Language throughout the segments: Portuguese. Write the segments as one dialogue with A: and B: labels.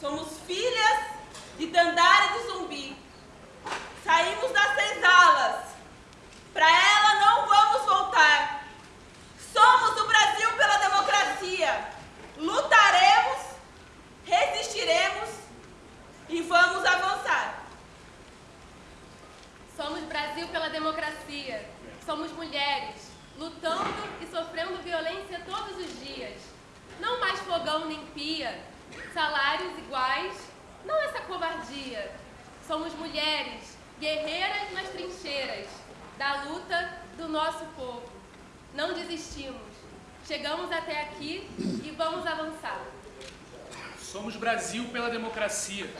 A: Somos filhas de Dandara e de Zumbi. Saímos das senzalas. Para ela não vamos voltar. Somos do Brasil pela democracia. Lutaremos, resistiremos e vamos avançar.
B: Somos Brasil pela democracia. Somos mulheres, lutando e sofrendo violência todos os dias. Não mais fogão nem pia, salários iguais, não essa covardia. Somos mulheres, guerreiras nas trincheiras, da luta do nosso povo. Não desistimos. Chegamos até aqui e vamos avançar.
C: Somos Brasil pela democracia.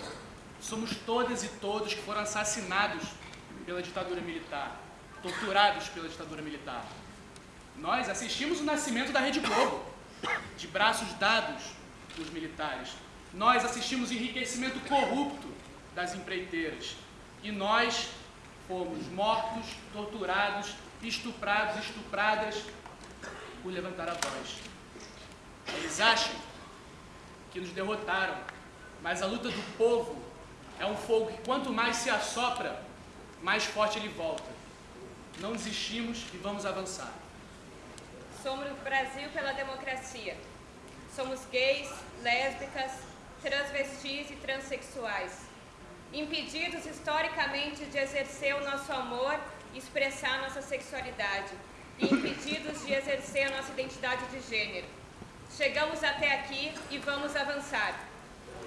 C: Somos todas e todos que foram assassinados pela ditadura militar, torturados pela ditadura militar. Nós assistimos o nascimento da Rede Globo, de braços dados dos militares. Nós assistimos enriquecimento corrupto das empreiteiras. E nós fomos mortos, torturados, estuprados, estupradas por levantar a voz. Eles acham que nos derrotaram, mas a luta do povo é um fogo que quanto mais se assopra, mais forte ele volta. Não desistimos e vamos avançar.
D: Somos o Brasil pela democracia. Somos gays, lésbicas, transvestis e transexuais. Impedidos historicamente de exercer o nosso amor e expressar nossa sexualidade. E impedidos de exercer a nossa identidade de gênero. Chegamos até aqui e vamos avançar.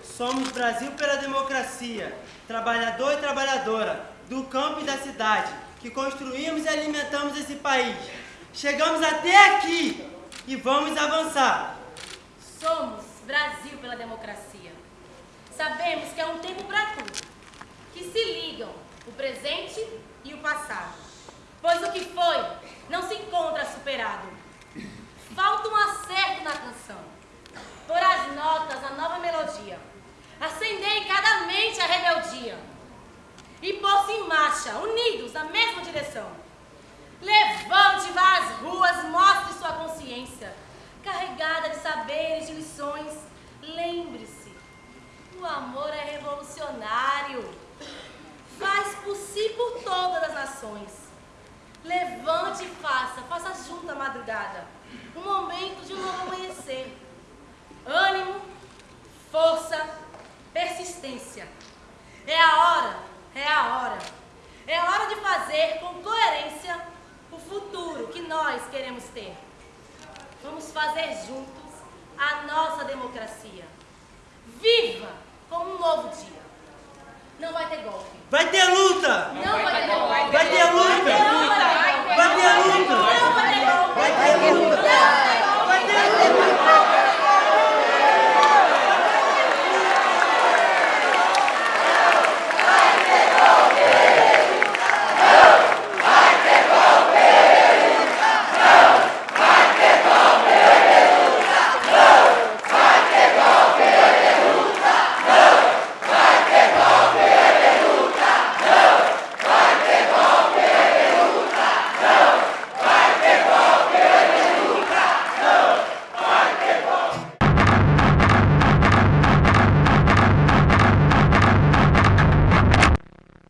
E: Somos Brasil pela democracia, trabalhador e trabalhadora, do campo e da cidade, que construímos e alimentamos esse país. Chegamos até aqui e vamos avançar.
F: Somos Brasil pela democracia. Sabemos que é um tempo para tudo, que se ligam o presente e o passado. Pois o que foi não se encontra superado. Falta um acerto na canção. Por as notas, a nova melodia. Acender em cada mente a rebeldia. E pôr-se em marcha, unidos na mesma direção. Levante, amor é revolucionário. Faz por si por todas as nações. Levante e faça, faça junto a madrugada. Um momento de um novo amanhecer. Ânimo, força, persistência. É a hora, é a hora. É a hora de fazer com coerência o futuro que nós queremos ter. Vamos fazer juntos a nossa democracia novo dia. Não vai ter golpe.
E: Vai ter luta! Não,
F: Não vai ter